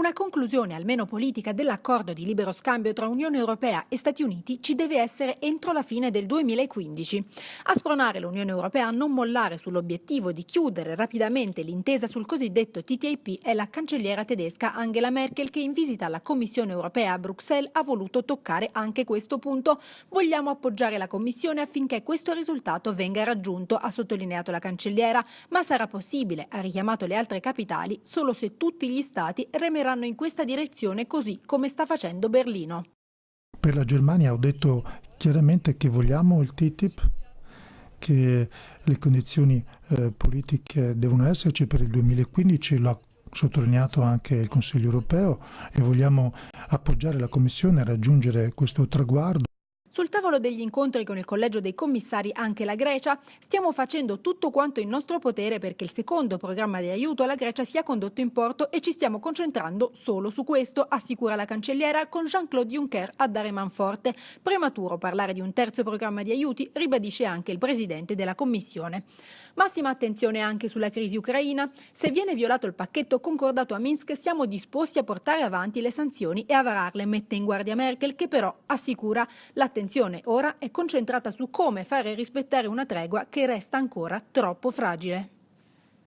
Una conclusione almeno politica dell'accordo di libero scambio tra Unione Europea e Stati Uniti ci deve essere entro la fine del 2015. A spronare l'Unione Europea a non mollare sull'obiettivo di chiudere rapidamente l'intesa sul cosiddetto TTIP è la cancelliera tedesca Angela Merkel che in visita alla Commissione Europea a Bruxelles ha voluto toccare anche questo punto. Vogliamo appoggiare la Commissione affinché questo risultato venga raggiunto, ha sottolineato la cancelliera, ma sarà possibile, ha richiamato le altre capitali, solo se tutti gli Stati remeranno andranno in questa direzione così come sta facendo Berlino. Per la Germania ho detto chiaramente che vogliamo il TTIP, che le condizioni eh, politiche devono esserci per il 2015, lo ha sottolineato anche il Consiglio europeo e vogliamo appoggiare la Commissione a raggiungere questo traguardo. Sul tavolo degli incontri con il collegio dei commissari anche la Grecia, stiamo facendo tutto quanto in nostro potere perché il secondo programma di aiuto alla Grecia sia condotto in porto e ci stiamo concentrando solo su questo, assicura la cancelliera con Jean-Claude Juncker a dare manforte. Prematuro parlare di un terzo programma di aiuti, ribadisce anche il presidente della Commissione. Massima attenzione anche sulla crisi ucraina. Se viene violato il pacchetto concordato a Minsk, siamo disposti a portare avanti le sanzioni e a vararle, mette in guardia Merkel, che però assicura l'attenzione l'attenzione ora è concentrata su come fare rispettare una tregua che resta ancora troppo fragile.